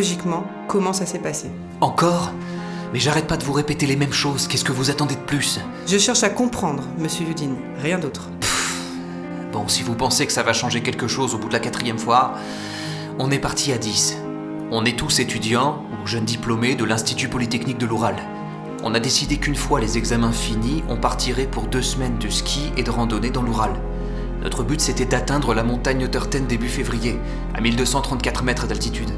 Chronologiquement, comment ça s'est passé. Encore? Mais j'arrête pas de vous répéter les mêmes choses, qu'est-ce que vous attendez de plus? Je cherche à comprendre, monsieur Yudin, rien d'autre. Bon, si vous pensez que ça va changer quelque chose au bout de la quatrième fois, on est parti à 10. On est tous étudiants ou jeunes diplômés de l'Institut Polytechnique de l'Oural. On a décidé qu'une fois les examens finis, on partirait pour deux semaines de ski et de randonnée dans l'Oural. Notre but c'était d'atteindre la montagne Turten début février, à 1234 mètres d'altitude.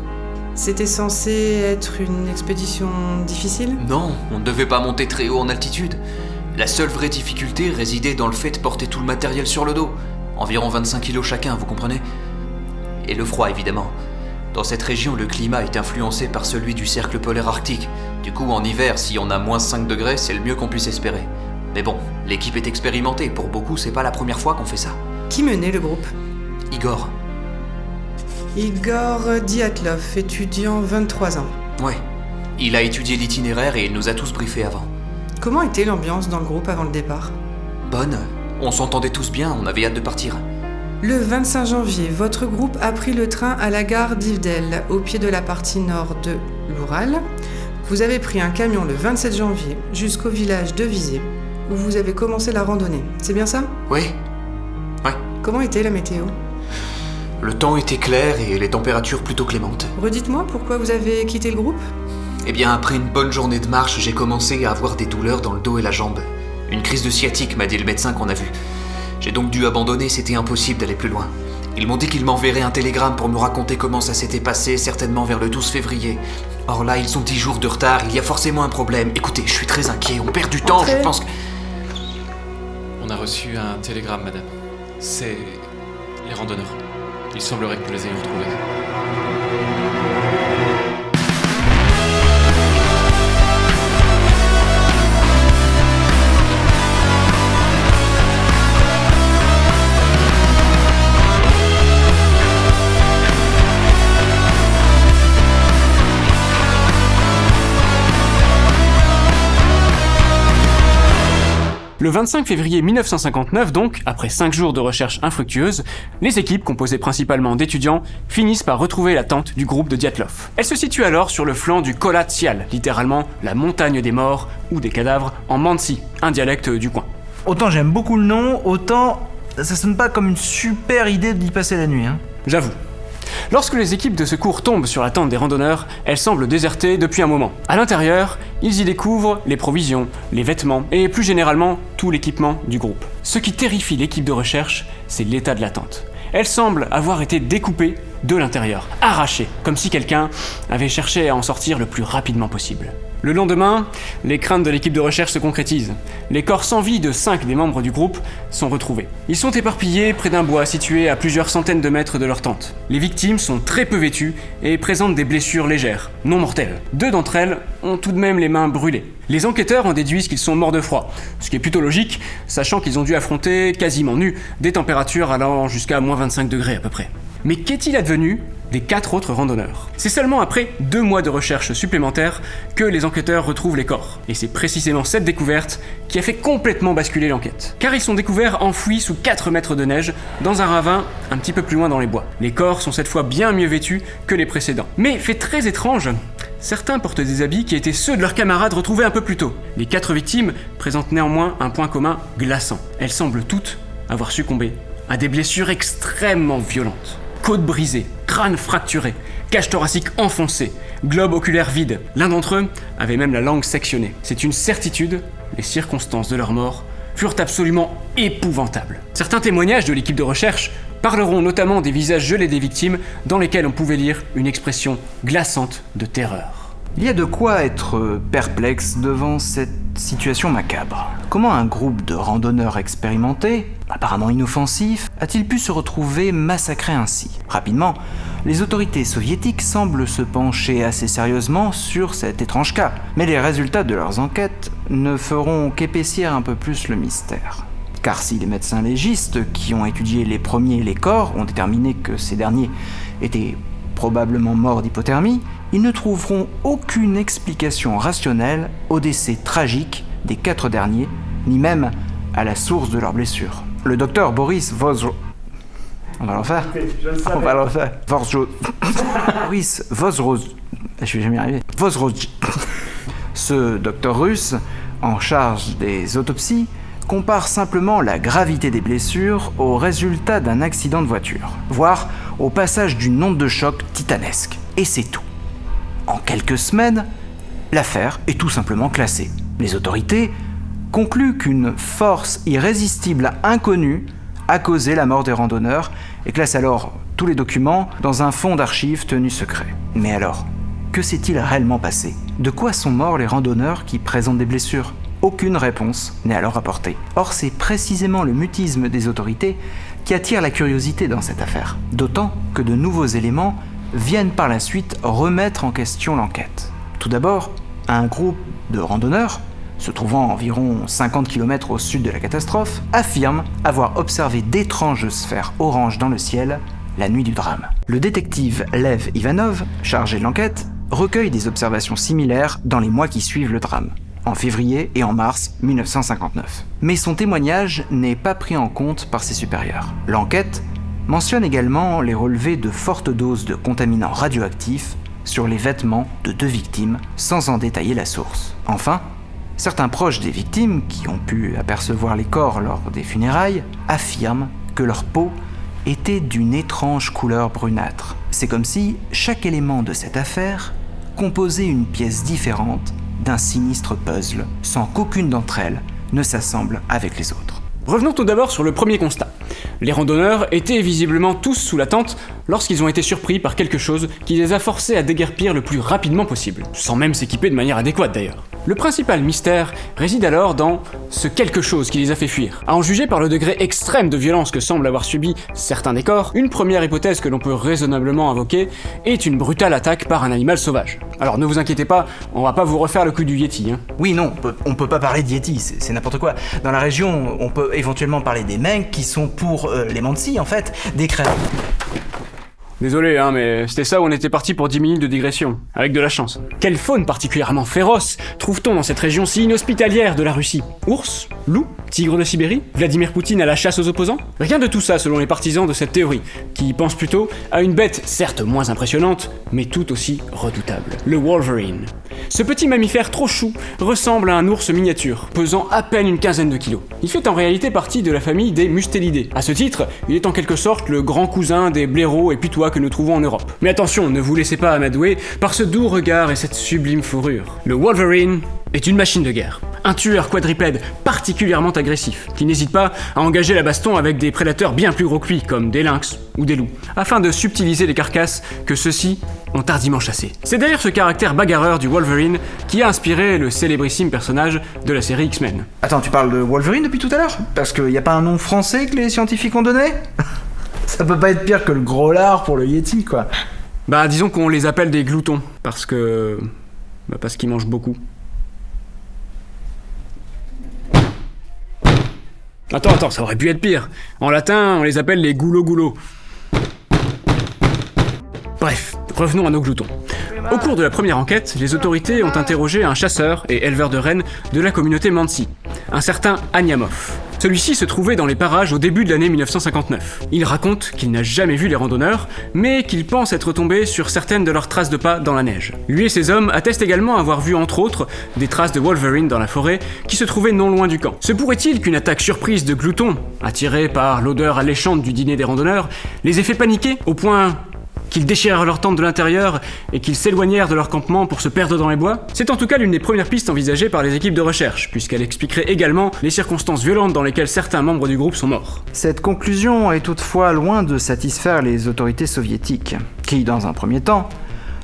C'était censé être une expédition difficile Non, on ne devait pas monter très haut en altitude. La seule vraie difficulté résidait dans le fait de porter tout le matériel sur le dos. Environ 25 kilos chacun, vous comprenez Et le froid, évidemment. Dans cette région, le climat est influencé par celui du cercle polaire arctique. Du coup, en hiver, si on a moins 5 degrés, c'est le mieux qu'on puisse espérer. Mais bon, l'équipe est expérimentée. Pour beaucoup, c'est pas la première fois qu'on fait ça. Qui menait le groupe? Igor. Igor Diatlov, étudiant 23 ans. Ouais. Il a étudié l'itinéraire et il nous a tous briefés avant. Comment était l'ambiance dans le groupe avant le départ? Bonne. On s'entendait tous bien, on avait hâte de partir. Le 25 janvier, votre groupe a pris le train à la gare d'Ivdel, au pied de la partie nord de l'Oural. Vous avez pris un camion le 27 janvier jusqu'au village de Visé, où vous avez commencé la randonnée. C'est bien ça? Oui. Ouais. Comment était la météo? Le temps était clair et les températures plutôt clémentes. Redites-moi pourquoi vous avez quitté le groupe? Eh bien, après une bonne journée de marche, j'ai commencé à avoir des douleurs dans le dos et la jambe. Une crise de sciatique, m'a dit le médecin qu'on a vu. J'ai donc dû abandonner, c'était impossible d'aller plus loin. Ils m'ont dit qu'ils m'enverraient un télégramme pour me raconter comment ça s'était passé, certainement vers le 12 février. Or là, ils sont 10 jours de retard, il y a forcément un problème. Écoutez, je suis très inquiet, on perd du temps, je pense que... On a reçu un télégramme, madame. C'est les randonneurs. Il semblerait que nous les ayons retrouvés. Le 25 février 1959 donc, après 5 jours de recherche infructueuse, les équipes, composées principalement d'étudiants, finissent par retrouver la tente du groupe de Diatlov. Elle se situe alors sur le flanc du Kolat Sial, littéralement la montagne des morts ou des cadavres en Mansi, un dialecte du coin. Autant j'aime beaucoup le nom, autant ça sonne pas comme une super idée d'y passer la nuit. Hein. J'avoue. Lorsque les équipes de secours tombent sur la tente des randonneurs, elle semble désertée depuis un moment. À l'intérieur, ils y découvrent les provisions, les vêtements et plus généralement tout l'équipement du groupe. Ce qui terrifie l'équipe de recherche, c'est l'état de la tente. Elle semble avoir été découpée de l'intérieur, arrachée, comme si quelqu'un avait cherché à en sortir le plus rapidement possible. Le lendemain, les craintes de l'équipe de recherche se concrétisent. Les corps sans vie de 5 des membres du groupe sont retrouvés. Ils sont éparpillés près d'un bois situé à plusieurs centaines de mètres de leur tente. Les victimes sont très peu vêtues et présentent des blessures légères, non mortelles. Deux d'entre elles ont tout de même les mains brûlées. Les enquêteurs en déduisent qu'ils sont morts de froid, ce qui est plutôt logique, sachant qu'ils ont dû affronter, quasiment nus, des températures allant jusqu'à moins 25 degrés à peu près. Mais qu'est-il advenu des quatre autres randonneurs? C'est seulement après deux mois de recherche supplémentaires que les enquêteurs retrouvent les corps. Et c'est précisément cette découverte qui a fait complètement basculer l'enquête. Car ils sont découverts enfouis sous 4 mètres de neige dans un ravin un petit peu plus loin dans les bois. Les corps sont cette fois bien mieux vêtus que les précédents. Mais fait très étrange, Certains portent des habits qui étaient ceux de leurs camarades retrouvés un peu plus tôt. Les quatre victimes présentent néanmoins un point commun glaçant. Elles semblent toutes avoir succombé à des blessures extrêmement violentes. Côte brisée, crâne fracturé, cage thoracique enfoncée, globe oculaire vide. L'un d'entre eux avait même la langue sectionnée. C'est une certitude, les circonstances de leur mort furent absolument épouvantables. Certains témoignages de l'équipe de recherche parleront notamment des visages gelés des victimes dans lesquels on pouvait lire une expression glaçante de terreur. Il y a de quoi être perplexe devant cette situation macabre. Comment un groupe de randonneurs expérimentés, apparemment inoffensifs, a-t-il pu se retrouver massacré ainsi Rapidement, les autorités soviétiques semblent se pencher assez sérieusement sur cet étrange cas, mais les résultats de leurs enquêtes ne feront qu'épaissir un peu plus le mystère. Car si les médecins légistes qui ont étudié les premiers les corps ont déterminé que ces derniers étaient probablement morts d'hypothermie, ils ne trouveront aucune explication rationnelle au décès tragique des quatre derniers, ni même à la source de leurs blessures. Le docteur Boris Voz... On va le refaire. On va le refaire. Vosro... Boris Vosroz... Je vais jamais y arriver. Vosroz... Ce docteur russe, en charge des autopsies, compare simplement la gravité des blessures au résultat d'un accident de voiture, voire au passage d'une onde de choc titanesque. Et c'est tout. En quelques semaines, l'affaire est tout simplement classée. Les autorités concluent qu'une force irrésistible inconnue a causé la mort des randonneurs et classent alors tous les documents dans un fonds d'archives tenu secret. Mais alors, que s'est-il réellement passé? De quoi sont morts les randonneurs qui présentent des blessures? Aucune réponse n'est alors apportée. Or, c'est précisément le mutisme des autorités qui attire la curiosité dans cette affaire. D'autant que de nouveaux éléments viennent par la suite remettre en question l'enquête. Tout d'abord, un groupe de randonneurs, se trouvant environ 50 km au sud de la catastrophe, affirme avoir observé d'étranges sphères oranges dans le ciel la nuit du drame. Le détective Lev Ivanov, chargé de l'enquête, recueille des observations similaires dans les mois qui suivent le drame, en février et en mars 1959. Mais son témoignage n'est pas pris en compte par ses supérieurs. L'enquête mentionne également les relevés de fortes doses de contaminants radioactifs sur les vêtements de deux victimes, sans en détailler la source. Enfin, certains proches des victimes, qui ont pu apercevoir les corps lors des funérailles, affirment que leur peau était d'une étrange couleur brunâtre. C'est comme si chaque élément de cette affaire composait une pièce différente d'un sinistre puzzle, sans qu'aucune d'entre elles ne s'assemble avec les autres. Revenons tout d'abord sur le premier constat. Les randonneurs étaient visiblement tous sous la tente lorsqu'ils ont été surpris par quelque chose qui les a forcés à déguerpir le plus rapidement possible, sans même s'équiper de manière adéquate d'ailleurs. Le principal mystère réside alors dans ce quelque chose qui les a fait fuir. À en juger par le degré extrême de violence que semblent avoir subi certains des corps, une première hypothèse que l'on peut raisonnablement invoquer est une brutale attaque par un animal sauvage. Alors ne vous inquiétez pas, on va pas vous refaire le coup du Yeti. Hein. Oui, non, on peut, pas parler de Yeti, c'est n'importe quoi. Dans la région, on peut éventuellement parler des mecs qui sont pour euh, les Mansi, en fait, des créatures. Désolé, hein, mais c'était ça où on était parti pour 10 minutes de digression, avec de la chance. Quelle faune particulièrement féroce trouve-t-on dans cette région si inhospitalière de la Russie? Ours Loup Tigre de Sibérie Vladimir Poutine à la chasse aux opposants? Rien de tout ça selon les partisans de cette théorie, qui pensent plutôt à une bête certes moins impressionnante, mais tout aussi redoutable, le Wolverine. Ce petit mammifère trop chou ressemble à un ours miniature, pesant à peine une quinzaine de kilos. Il fait en réalité partie de la famille des mustélidés. À ce titre, il est en quelque sorte le grand cousin des blaireaux et putois que nous trouvons en Europe. Mais attention, ne vous laissez pas amadouer par ce doux regard et cette sublime fourrure. Le Wolverine est une machine de guerre. Un tueur quadripède particulièrement agressif, qui n'hésite pas à engager la baston avec des prédateurs bien plus gros que lui, comme des lynx ou des loups, afin de subtiliser les carcasses que ceux-ci ont tardivement chassées. C'est d'ailleurs ce caractère bagarreur du Wolverine qui a inspiré le célébrissime personnage de la série X-Men. Attends, tu parles de Wolverine depuis tout à l'heure? Parce qu'il n'y a pas un nom français que les scientifiques ont donné? Ça peut pas être pire que le gros lard pour le Yeti, quoi. Bah disons qu'on les appelle des gloutons, parce que... Bah, parce qu'ils mangent beaucoup. Attends, attends, ça aurait pu être pire. En latin, on les appelle les goulots-goulots. Bref, revenons à nos gloutons. Au cours de la première enquête, les autorités ont interrogé un chasseur et éleveur de rennes de la communauté Mansi, un certain Agnamov. Celui-ci se trouvait dans les parages au début de l'année 1959. Il raconte qu'il n'a jamais vu les randonneurs, mais qu'il pense être tombé sur certaines de leurs traces de pas dans la neige. Lui et ses hommes attestent également avoir vu entre autres des traces de Wolverine dans la forêt qui se trouvait non loin du camp. Se pourrait-il qu'une attaque surprise de gloutons, attirée par l'odeur alléchante du dîner des randonneurs, les ait fait paniquer au point qu'ils déchirèrent leur tente de l'intérieur et qu'ils s'éloignèrent de leur campement pour se perdre dans les bois C'est en tout cas l'une des premières pistes envisagées par les équipes de recherche, puisqu'elle expliquerait également les circonstances violentes dans lesquelles certains membres du groupe sont morts. Cette conclusion est toutefois loin de satisfaire les autorités soviétiques, qui, dans un premier temps,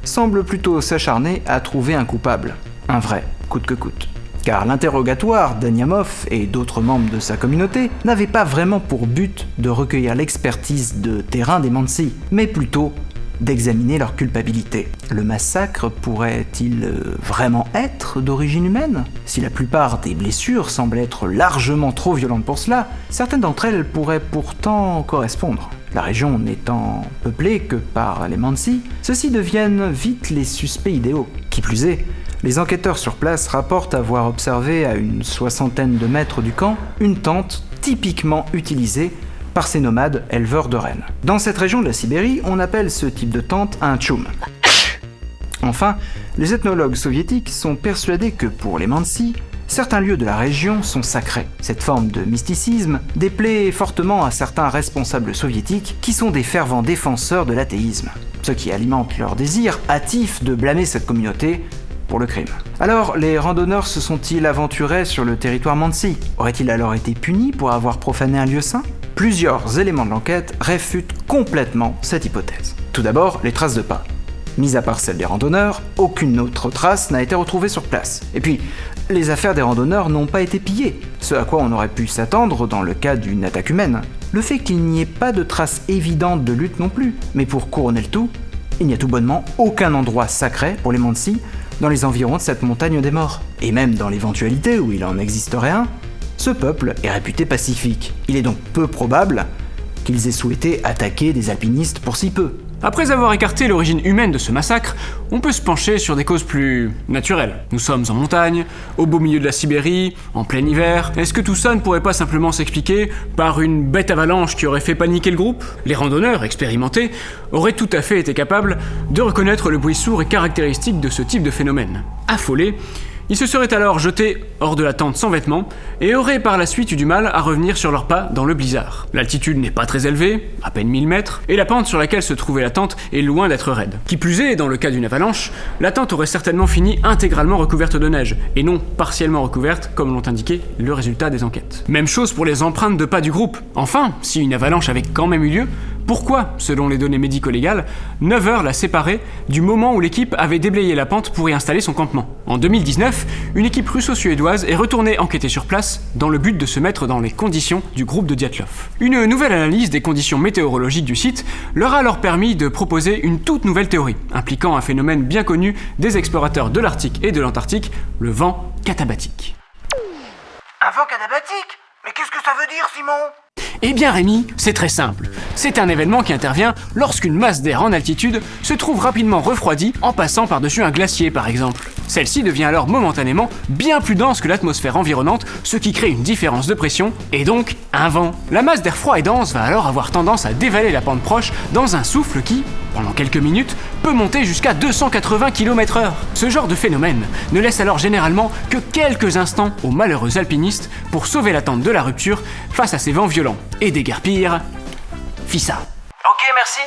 semblent plutôt s'acharner à trouver un coupable. Un vrai, coûte que coûte. Car l'interrogatoire d'Aniamov et d'autres membres de sa communauté n'avait pas vraiment pour but de recueillir l'expertise de terrain des Mansi, mais plutôt d'examiner leur culpabilité. Le massacre pourrait-il euh, vraiment être d'origine humaine? Si la plupart des blessures semblent être largement trop violentes pour cela, certaines d'entre elles pourraient pourtant correspondre. La région n'étant peuplée que par les Mansi, ceux-ci deviennent vite les suspects idéaux. Qui plus est, les enquêteurs sur place rapportent avoir observé à une soixantaine de mètres du camp une tente typiquement utilisée par ces nomades éleveurs de rennes. Dans cette région de la Sibérie, on appelle ce type de tente un tchoum. Enfin, les ethnologues soviétiques sont persuadés que pour les Mansi, certains lieux de la région sont sacrés. Cette forme de mysticisme déplaît fortement à certains responsables soviétiques qui sont des fervents défenseurs de l'athéisme, ce qui alimente leur désir hâtif de blâmer cette communauté pour le crime. Alors, les randonneurs se sont-ils aventurés sur le territoire Mansi? Auraient-ils alors été punis pour avoir profané un lieu saint? Plusieurs éléments de l'enquête réfutent complètement cette hypothèse. Tout d'abord, les traces de pas. Mis à part celles des randonneurs, aucune autre trace n'a été retrouvée sur place. Et puis, les affaires des randonneurs n'ont pas été pillées, ce à quoi on aurait pu s'attendre dans le cas d'une attaque humaine. Le fait qu'il n'y ait pas de traces évidentes de lutte non plus, mais pour couronner le tout, il n'y a tout bonnement aucun endroit sacré pour les Mansi dans les environs de cette montagne des morts. Et même dans l'éventualité où il en existerait un, peuple est réputé pacifique. Il est donc peu probable qu'ils aient souhaité attaquer des alpinistes pour si peu. Après avoir écarté l'origine humaine de ce massacre, on peut se pencher sur des causes plus naturelles. Nous sommes en montagne, au beau milieu de la Sibérie, en plein hiver. Est-ce que tout ça ne pourrait pas simplement s'expliquer par une bête avalanche qui aurait fait paniquer le groupe? Les randonneurs expérimentés auraient tout à fait été capables de reconnaître le bruit sourd et caractéristique de ce type de phénomène. Affolés, ils se seraient alors jetés hors de la tente sans vêtements et auraient par la suite eu du mal à revenir sur leurs pas dans le blizzard. L'altitude n'est pas très élevée, à peine 1000 mètres, et la pente sur laquelle se trouvait la tente est loin d'être raide. Qui plus est, dans le cas d'une avalanche, la tente aurait certainement fini intégralement recouverte de neige, et non partiellement recouverte comme l'ont indiqué le résultat des enquêtes. Même chose pour les empreintes de pas du groupe. Enfin, si une avalanche avait quand même eu lieu, pourquoi, selon les données médico-légales, 9 heures la séparée du moment où l'équipe avait déblayé la pente pour y installer son campement En 2019, une équipe russo-suédoise est retournée enquêter sur place dans le but de se mettre dans les conditions du groupe de Dyatlov. Une nouvelle analyse des conditions météorologiques du site leur a alors permis de proposer une toute nouvelle théorie, impliquant un phénomène bien connu des explorateurs de l'Arctique et de l'Antarctique, le vent catabatique. Un vent catabatique? Mais qu'est-ce que ça veut dire, Simon? Eh bien Rémi, c'est très simple. C'est un événement qui intervient lorsqu'une masse d'air en altitude se trouve rapidement refroidie en passant par-dessus un glacier par exemple. Celle-ci devient alors momentanément bien plus dense que l'atmosphère environnante, ce qui crée une différence de pression et donc un vent. La masse d'air froid et dense va alors avoir tendance à dévaler la pente proche dans un souffle qui, pendant quelques minutes, peut monter jusqu'à 280 km/h. Ce genre de phénomène ne laisse alors généralement que quelques instants aux malheureux alpinistes pour sauver la tente de la rupture face à ces vents violents. Et déguerpir, Ok, merci.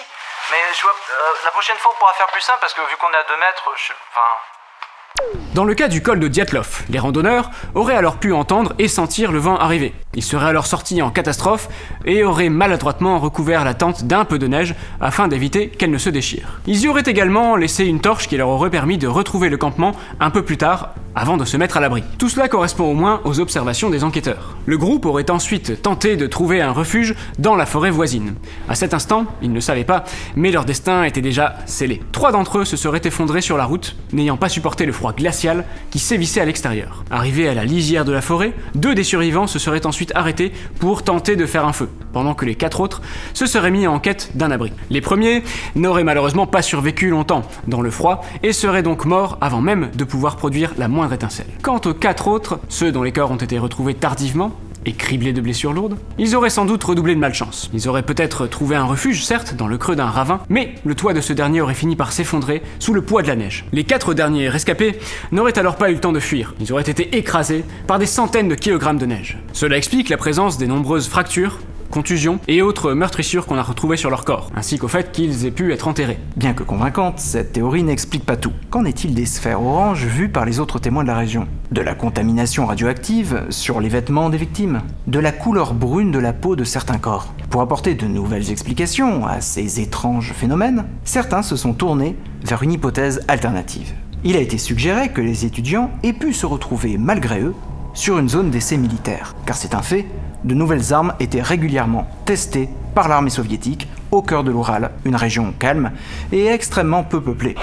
Mais je vois, euh, la prochaine fois, on pourra faire plus simple parce que vu qu'on est à 2 mètres, je. Enfin. Dans le cas du col de Dyatlov, les randonneurs auraient alors pu entendre et sentir le vent arriver. Ils seraient alors sortis en catastrophe et auraient maladroitement recouvert la tente d'un peu de neige afin d'éviter qu'elle ne se déchire. Ils y auraient également laissé une torche qui leur aurait permis de retrouver le campement un peu plus tard avant de se mettre à l'abri. Tout cela correspond au moins aux observations des enquêteurs. Le groupe aurait ensuite tenté de trouver un refuge dans la forêt voisine. À cet instant, ils ne savaient pas, mais leur destin était déjà scellé. Trois d'entre eux se seraient effondrés sur la route, n'ayant pas supporté le froid glacial qui sévissait à l'extérieur. Arrivés à la lisière de la forêt, deux des survivants se seraient ensuite arrêtés pour tenter de faire un feu, pendant que les quatre autres se seraient mis en quête d'un abri. Les premiers n'auraient malheureusement pas survécu longtemps dans le froid et seraient donc morts avant même de pouvoir produire la moindre étincelle. Quant aux quatre autres, ceux dont les corps ont été retrouvés tardivement, et criblés de blessures lourdes, ils auraient sans doute redoublé de malchance. Ils auraient peut-être trouvé un refuge, certes, dans le creux d'un ravin, mais le toit de ce dernier aurait fini par s'effondrer sous le poids de la neige. Les quatre derniers rescapés n'auraient alors pas eu le temps de fuir. Ils auraient été écrasés par des centaines de kilogrammes de neige. Cela explique la présence des nombreuses fractures contusions et autres meurtrissures qu'on a retrouvées sur leur corps, ainsi qu'au fait qu'ils aient pu être enterrés. Bien que convaincante, cette théorie n'explique pas tout. Qu'en est-il des sphères oranges vues par les autres témoins de la région? De la contamination radioactive sur les vêtements des victimes? De la couleur brune de la peau de certains corps? Pour apporter de nouvelles explications à ces étranges phénomènes, certains se sont tournés vers une hypothèse alternative. Il a été suggéré que les étudiants aient pu se retrouver malgré eux sur une zone d'essai militaire, car c'est un fait, de nouvelles armes étaient régulièrement testées par l'armée soviétique au cœur de l'Oural, une région calme et extrêmement peu peuplée.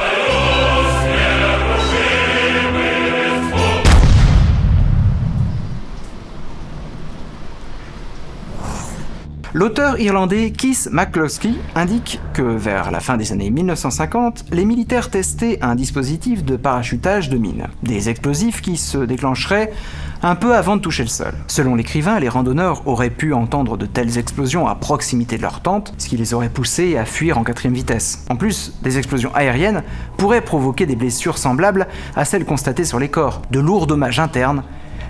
L'auteur irlandais Keith McCloskey indique que vers la fin des années 1950, les militaires testaient un dispositif de parachutage de mines, des explosifs qui se déclencheraient un peu avant de toucher le sol. Selon l'écrivain, les randonneurs auraient pu entendre de telles explosions à proximité de leur tente, ce qui les aurait poussés à fuir en quatrième vitesse. En plus, des explosions aériennes pourraient provoquer des blessures semblables à celles constatées sur les corps, de lourds dommages internes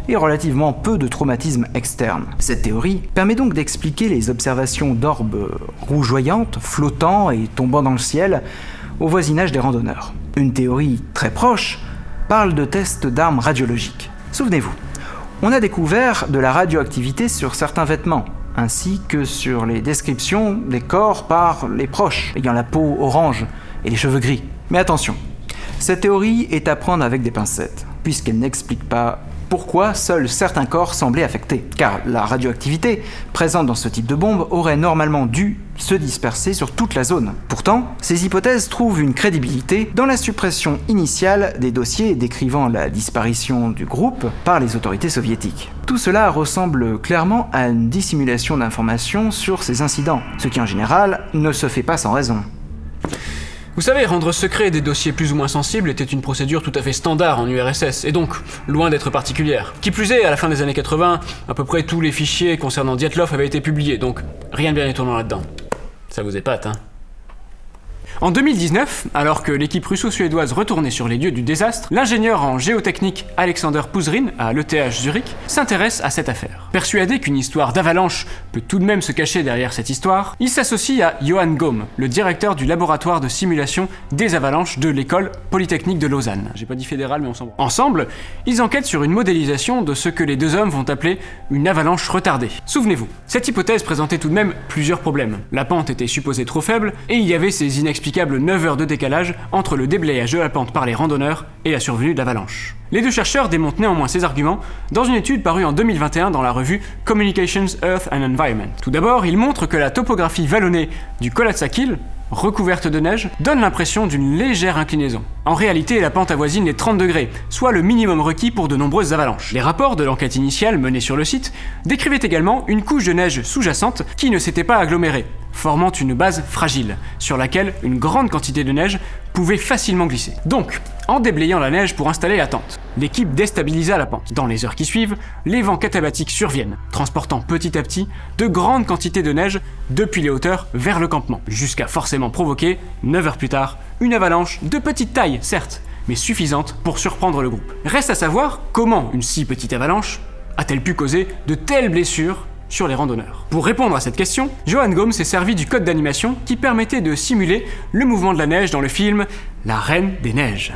et relativement peu de traumatismes externes. Cette théorie permet donc d'expliquer les observations d'orbes rougeoyantes, flottant et tombant dans le ciel au voisinage des randonneurs. Une théorie très proche parle de tests d'armes radiologiques. Souvenez-vous, on a découvert de la radioactivité sur certains vêtements, ainsi que sur les descriptions des corps par les proches, ayant la peau orange et les cheveux gris. Mais attention, cette théorie est à prendre avec des pincettes, puisqu'elle n'explique pas pourquoi seuls certains corps semblaient affectés, car la radioactivité présente dans ce type de bombe aurait normalement dû se disperser sur toute la zone. Pourtant, ces hypothèses trouvent une crédibilité dans la suppression initiale des dossiers décrivant la disparition du groupe par les autorités soviétiques. Tout cela ressemble clairement à une dissimulation d'informations sur ces incidents, ce qui en général ne se fait pas sans raison. Vous savez, rendre secret des dossiers plus ou moins sensibles était une procédure tout à fait standard en URSS, et donc loin d'être particulière. Qui plus est, à la fin des années 80, à peu près tous les fichiers concernant Dietlov avaient été publiés, donc rien de bien étonnant là-dedans. Ça vous épate, hein? En 2019, alors que l'équipe russo-suédoise retournait sur les lieux du désastre, l'ingénieur en géotechnique Alexander Puzrin, à l'ETH Zurich, s'intéresse à cette affaire. Persuadé qu'une histoire d'avalanche peut tout de même se cacher derrière cette histoire, il s'associe à Johann Gaume, le directeur du laboratoire de simulation des avalanches de l'école polytechnique de Lausanne. J'ai pas dit fédéral, mais on s'en Ensemble, ils enquêtent sur une modélisation de ce que les deux hommes vont appeler une avalanche retardée. Souvenez-vous, cette hypothèse présentait tout de même plusieurs problèmes. La pente était supposée trop faible, et il y avait ces inexplicables 9 heures de décalage entre le déblayage de la pente par les randonneurs et la survenue d'avalanches. Les deux chercheurs démontent néanmoins ces arguments dans une étude parue en 2021 dans la revue Communications Earth and Environment. Tout d'abord, ils montrent que la topographie vallonnée du Kolatsakil, recouverte de neige, donne l'impression d'une légère inclinaison. En réalité, la pente avoisine les 30 degrés, soit le minimum requis pour de nombreuses avalanches. Les rapports de l'enquête initiale menée sur le site décrivaient également une couche de neige sous-jacente qui ne s'était pas agglomérée, formant une base fragile, sur laquelle une grande quantité de neige pouvait facilement glisser. Donc, en déblayant la neige pour installer la tente, l'équipe déstabilisa la pente. Dans les heures qui suivent, les vents catabatiques surviennent, transportant petit à petit de grandes quantités de neige depuis les hauteurs vers le campement, jusqu'à forcément provoquer, 9 heures plus tard, une avalanche de petite taille, certes, mais suffisante pour surprendre le groupe. Reste à savoir comment une si petite avalanche a-t-elle pu causer de telles blessures sur les randonneurs. Pour répondre à cette question, Johan Gomes s'est servi du code d'animation qui permettait de simuler le mouvement de la neige dans le film La Reine des Neiges.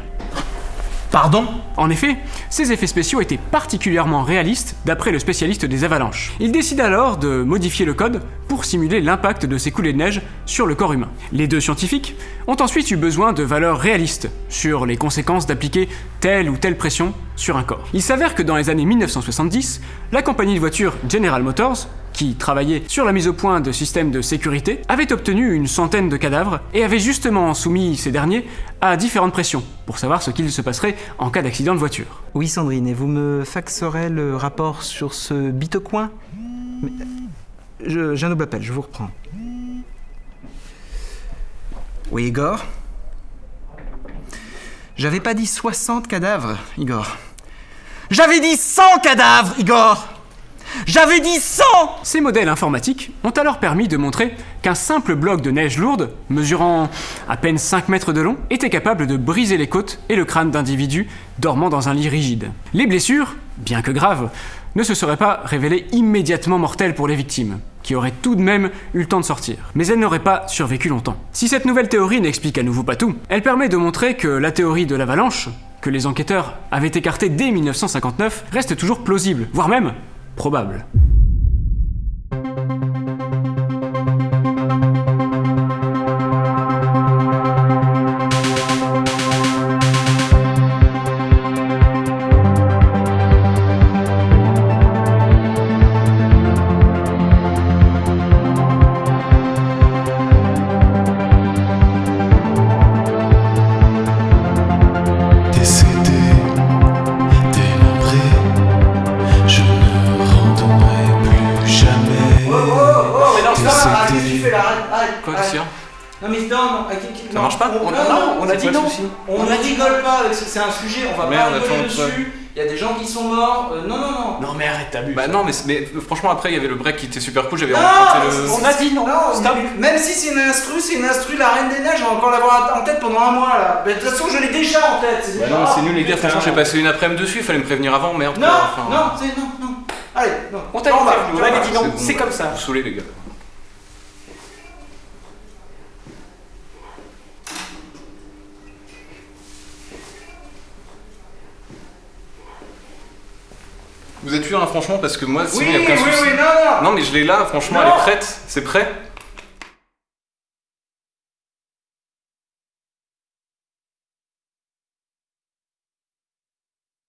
Pardon En effet, ces effets spéciaux étaient particulièrement réalistes d'après le spécialiste des avalanches. Il décide alors de modifier le code pour simuler l'impact de ces coulées de neige sur le corps humain. Les deux scientifiques ont ensuite eu besoin de valeurs réalistes sur les conséquences d'appliquer telle ou telle pression sur un corps. Il s'avère que dans les années 1970, la compagnie de voitures General Motors qui travaillait sur la mise au point de systèmes de sécurité, avait obtenu une centaine de cadavres et avait justement soumis ces derniers à différentes pressions pour savoir ce qu'il se passerait en cas d'accident de voiture. Oui, Sandrine, et vous me faxerez le rapport sur ce bitocoin? J'ai un double appel, je vous reprends. Oui, Igor? J'avais pas dit 60 cadavres, Igor. J'avais dit 100 cadavres, Igor j'avais dit 100 Ces modèles informatiques ont alors permis de montrer qu'un simple bloc de neige lourde, mesurant à peine 5 mètres de long, était capable de briser les côtes et le crâne d'individus dormant dans un lit rigide. Les blessures, bien que graves, ne se seraient pas révélées immédiatement mortelles pour les victimes, qui auraient tout de même eu le temps de sortir. Mais elles n'auraient pas survécu longtemps. Si cette nouvelle théorie n'explique à nouveau pas tout, elle permet de montrer que la théorie de l'avalanche, que les enquêteurs avaient écartée dès 1959, reste toujours plausible, voire même probable. C'est un sujet, on va Merde, pas rigoler attends, dessus. Il y a des gens qui sont morts. Euh, non, non, non. Non mais arrête, t'abuses. Bah non, mais, mais franchement, après, il y avait le break qui était super cool. J'avais Non, rencontré le. On a dit non. Non, Stop. mais même si c'est une instru, c'est une instru la Reine des Neiges, on va encore l'avoir en tête pendant un mois là. Mais de toute façon, je l'ai déjà en tête. c'est Bah déjà- non, c'est nul, les gars. Franchement, j'ai passé une après-midi dessus. Il fallait me prévenir avant, merde. Non, quoi, enfin, non, c'est non, non. Allez, non. On t'a Non, bah, prévenu, on avait dit non, bon, c'est bah, comme ça. Vous saoulez, les gars. Vous êtes sûr, hein, franchement, parce que moi, sinon, Oui, il y a oui, aucun oui, souci. non, non. Non, mais je l'ai là, franchement, Non. elle est prête. C'est prêt